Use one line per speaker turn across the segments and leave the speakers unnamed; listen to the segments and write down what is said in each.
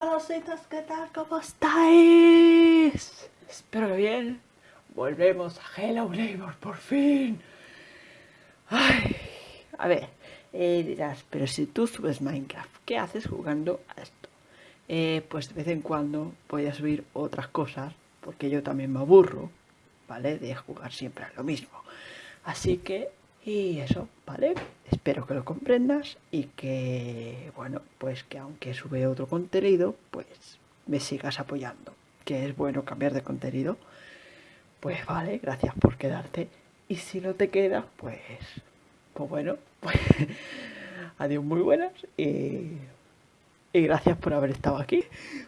Hola, ¿qué tal? ¿Cómo estáis? Espero que bien. Volvemos a Hello Neighbor, por fin. Ay, a ver, eh, dirás, pero si tú subes Minecraft, ¿qué haces jugando a esto? Eh, pues de vez en cuando voy a subir otras cosas, porque yo también me aburro, ¿vale? De jugar siempre a lo mismo. Así que, y eso, ¿vale? Espero que lo comprendas y que, bueno, pues que aunque sube otro contenido, pues me sigas apoyando. Que es bueno cambiar de contenido. Pues vale, gracias por quedarte. Y si no te quedas, pues, pues bueno, pues adiós muy buenas y, y, gracias por haber estado aquí.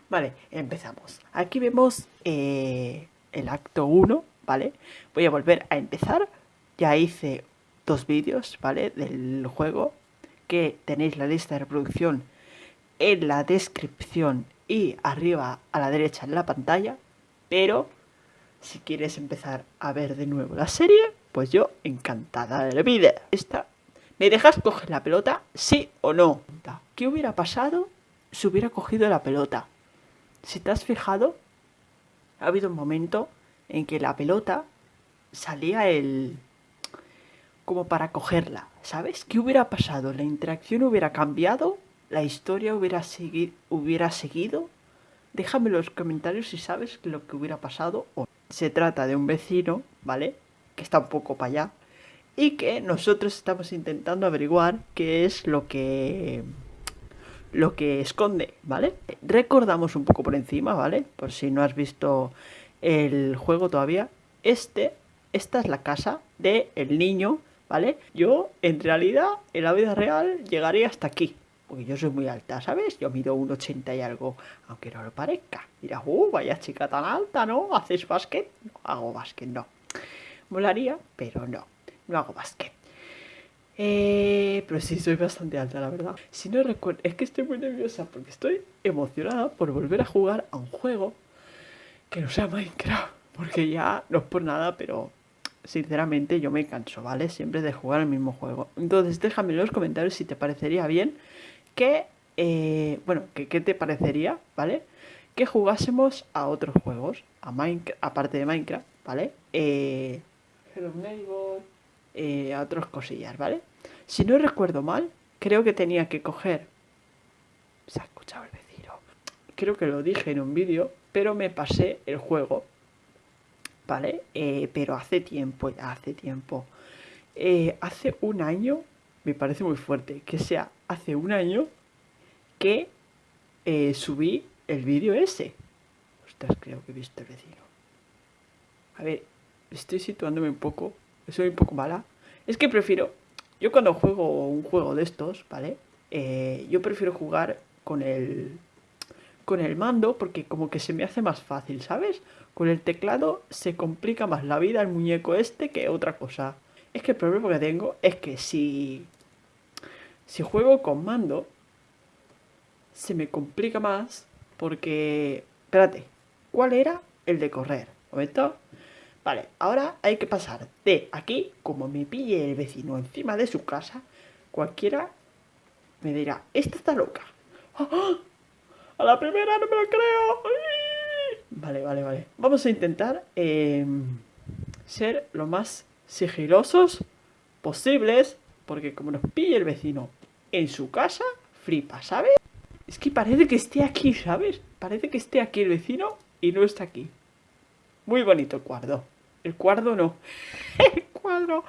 Vale, empezamos. Aquí vemos eh, el acto 1, ¿vale? Voy a volver a empezar. Ya hice dos vídeos, ¿vale? Del juego que tenéis la lista de reproducción en la descripción y arriba a la derecha en la pantalla. Pero si quieres empezar a ver de nuevo la serie, pues yo encantada de la vida. Esta, ¿Me dejas coger la pelota? ¿Sí o no? ¿Qué hubiera pasado si hubiera cogido la pelota? Si te has fijado, ha habido un momento en que la pelota salía el, como para cogerla, ¿sabes? ¿Qué hubiera pasado? ¿La interacción hubiera cambiado? ¿La historia hubiera, hubiera seguido? Déjame en los comentarios si sabes lo que hubiera pasado o Se trata de un vecino, ¿vale? Que está un poco para allá y que nosotros estamos intentando averiguar qué es lo que lo que esconde, ¿vale? Recordamos un poco por encima, ¿vale? Por si no has visto el juego todavía. Este, esta es la casa del el niño ¿vale? Yo, en realidad, en la vida real, llegaría hasta aquí. Porque yo soy muy alta, ¿sabes? Yo mido un 80 y algo, aunque no lo parezca. Dirás, uh, vaya chica tan alta, ¿no? ¿Haces básquet? No, hago básquet, no. Molaría, pero no, no hago básquet. Eh, pero sí, soy bastante alta, la verdad. Si no recuerdo, es que estoy muy nerviosa porque estoy emocionada por volver a jugar a un juego que no sea Minecraft. Porque ya, no es por nada, pero sinceramente yo me canso, ¿vale? Siempre de jugar el mismo juego. Entonces déjame en los comentarios si te parecería bien que, eh, bueno, que qué te parecería, ¿vale? Que jugásemos a otros juegos, a Minecraft, aparte de Minecraft, ¿vale? Eh, eh, a otras cosillas, ¿vale? Si no recuerdo mal, creo que tenía que coger... Se ha escuchado el vecino. Creo que lo dije en un vídeo, pero me pasé el juego ¿vale? Eh, pero hace tiempo, ya hace tiempo. Eh, hace un año, me parece muy fuerte, que sea hace un año que eh, subí el vídeo ese. Ostras, creo que he visto el vecino. A ver, estoy situándome un poco, soy un poco mala. Es que prefiero, yo cuando juego un juego de estos, ¿vale? yo prefiero jugar con el con el mando porque como que se me hace más fácil, ¿sabes? Con el teclado se complica más la vida el muñeco este que otra cosa. Es que el problema que tengo es que si, si juego con mando, se me complica más porque... Espérate, ¿cuál era el de correr? ¿Un momento? Vale, ahora hay que pasar de aquí, como me pille el vecino encima de su casa, cualquiera me dirá, esta está loca. ¡Ah! A la primera no me lo creo. Vale, vale, vale. Vamos a intentar em, ser lo más sigilosos posibles. Porque como nos pille el vecino en su casa, flipa, ¿sabes? Es que parece que esté aquí, ¿sabes? Parece que esté aquí el vecino y no está aquí. Muy bonito el cuadro. El cuadro no. el cuadro.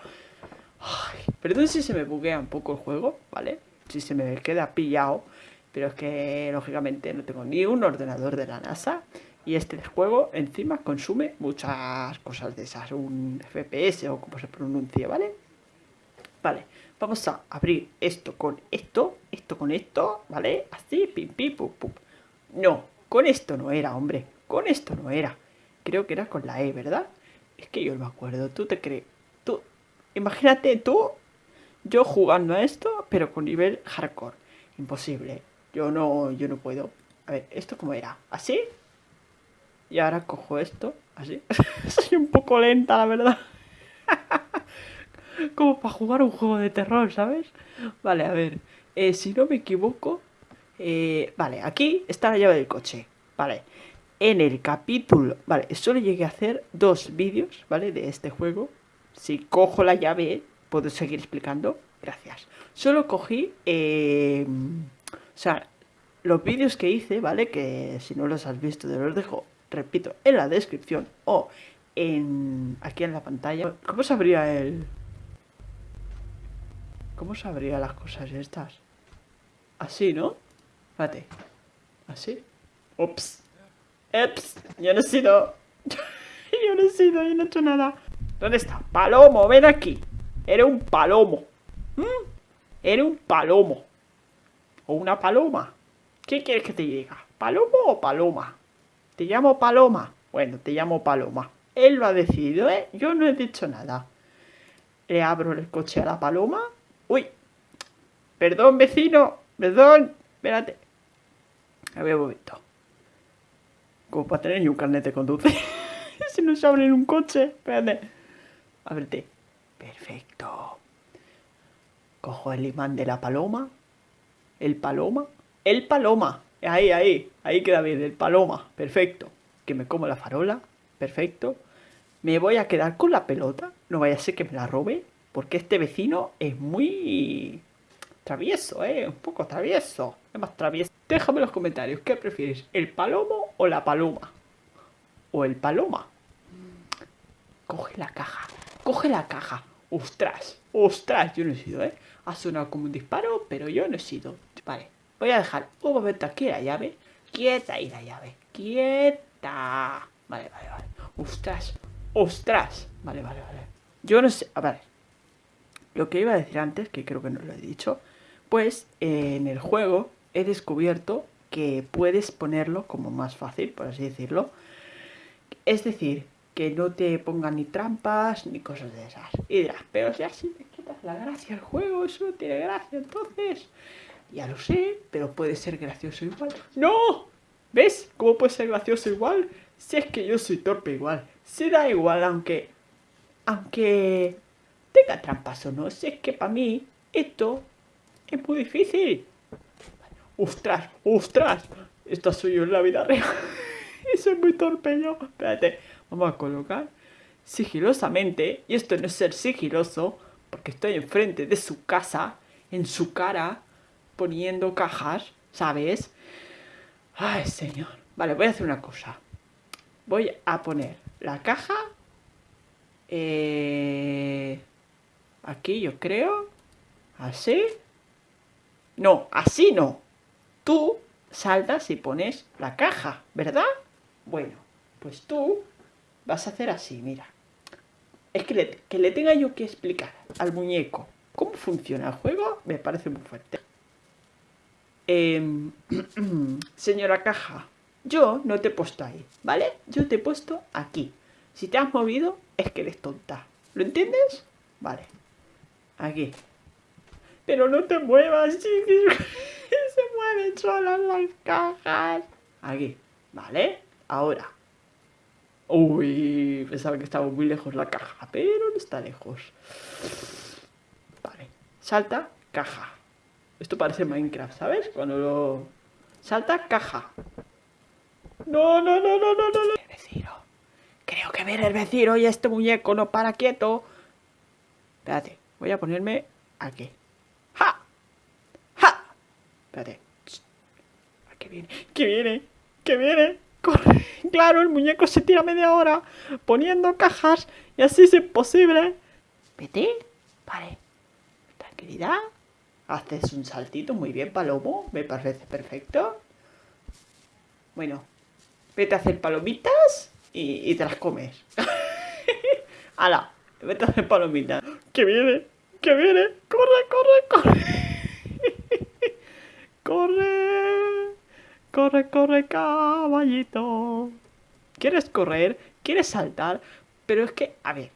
Ay, perdón si se me buguea un poco el juego, ¿vale? Si se me queda pillado. Pero es que, lógicamente, no tengo ni un ordenador de la NASA y este juego encima consume muchas cosas de esas, un FPS o como se pronuncia, ¿vale? Vale, vamos a abrir esto con esto, esto con esto, ¿vale? Así, pim, pim, pum, pum. No, con esto no era, hombre, con esto no era. Creo que era con la E, ¿verdad? Es que yo no me acuerdo, tú te crees, tú, imagínate tú, yo jugando a esto, pero con nivel hardcore, imposible. Yo no, yo no puedo. A ver, ¿esto cómo era? ¿Así? Y ahora cojo esto, así. Soy un poco lenta, la verdad. Como para jugar un juego de terror, ¿sabes? Vale, a ver. Eh, si no me equivoco, Eh, vale, aquí está la llave del coche. Vale, en el capítulo... Vale, solo llegué a hacer dos vídeos, ¿vale? De este juego. Si cojo la llave, puedo seguir explicando. Gracias. Solo cogí... Eh, sea, los vídeos que hice, ¿vale? Que si no los has visto, te los dejo, repito, en la descripción o en aquí en la pantalla. ¿Cómo se abría el...? ¿Cómo se abría las cosas estas? Así, ¿no? Espérate. ¿Así? Ups. Ups. Yo no he sido... yo no he sido, yo no he hecho nada. ¿Dónde está? Palomo, ven aquí. Era un palomo. ¿Mm? Era un palomo. O una paloma. ¿Qué quieres que te diga? ¿Palomo o paloma? ¿Te llamo paloma? Bueno, te llamo paloma. Él lo ha decidido, ¿eh? Yo no he dicho nada. Le abro el coche a la paloma. ¡Uy! Perdón, vecino. Perdón. Espérate. A ver un momento. Como para tener ni un carnet de conducir. si no se abre en un coche. Espérate. Ábrete. Perfecto. Cojo el imán de la paloma. El paloma. El paloma. Ahí, ahí. Ahí queda bien. El paloma. Perfecto. Que me como la farola. Perfecto. Me voy a quedar con la pelota. No vaya a ser que me la robe. Porque este vecino es muy... Travieso, ¿eh? Un poco travieso. Es más travieso. Déjame en los comentarios. ¿Qué prefieres? ¿El palomo o la paloma? O el paloma. Coge la caja. Coge la caja. Ostras. Ostras. Yo no he sido, ¿eh? Ha sonado como un disparo, pero yo no he sido. Vale. Voy a dejar un momento aquí la llave. Quieta ahí la llave. Quieta. Vale, vale, vale. Ostras. Ostras. Vale, vale, vale. Yo no sé. A ver. Lo que iba a decir antes, que creo que no lo he dicho. Pues en el juego he descubierto que puedes ponerlo como más fácil, por así decirlo. Es decir, que no te pongan ni trampas ni cosas de esas. Y dirás, pero si así te quitas la gracia al juego, eso no tiene gracia entonces. Ya lo sé, pero puede ser gracioso igual. ¡No! ¿Ves cómo puede ser gracioso igual? Si es que yo soy torpe igual. Se da igual aunque... Aunque... Tenga trampas o no. Si es que para mí esto es muy difícil. ¡Ostras! ¡Ostras! Esto soy yo en la vida real. Eso es muy torpe yo. Espérate. Vamos a colocar sigilosamente. Y esto no es ser sigiloso. Porque estoy enfrente de su casa. En su cara poniendo cajas, ¿sabes? Ay, señor. Vale, voy a hacer una cosa. Voy a poner la caja eh, aquí, yo creo. Así. No, así no. Tú saltas y pones la caja, ¿verdad? Bueno, pues tú vas a hacer así, mira. Es que le, que le tenga yo que explicar al muñeco cómo funciona el juego, me parece muy fuerte. Em, señora caja, yo no te he puesto ahí, ¿vale? Yo te he puesto aquí. Si te has movido, es que eres tonta. ¿Lo entiendes? Vale. Aquí. Pero no te muevas, chiquis. Se mueven solas las cajas. Aquí. ¿Vale? Ahora. Uy, pensaba que estaba muy lejos la caja, pero no está lejos. Vale. Salta, caja. Esto parece Minecraft, ¿sabes? Cuando lo... Salta, caja. No, no, no, no, no, no. El vecino. Creo que viene el vecino y este muñeco no para quieto. Espérate, voy a ponerme aquí. ¡Ja! ¡Ja! Espérate. ¿Qué viene? ¿Qué viene? ¿Qué viene? Corre. Claro, el muñeco se tira media hora poniendo cajas y así es imposible. Vete. Vale. Tranquilidad. Haces un saltito muy bien, Palomo. Me parece perfecto. Bueno, vete a hacer palomitas y, te las comes. ¡Hala! Vete a hacer palomitas. ¡Que viene! ¡Que viene! ¡Corre, corre, corre! ¡Corre! ¡Corre, corre, caballito! ¿Quieres correr? ¿Quieres saltar? Pero es que, a ver,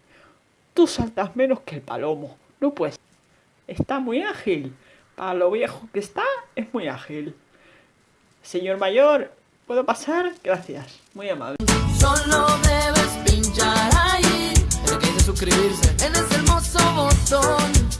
tú saltas menos que el palomo. No puedes. Está muy ágil. Para lo viejo que está, es muy ágil. Señor mayor, ¿puedo pasar? Gracias, muy amable. Solo debes pinchar ahí, el que suscribirse en ese hermoso botón.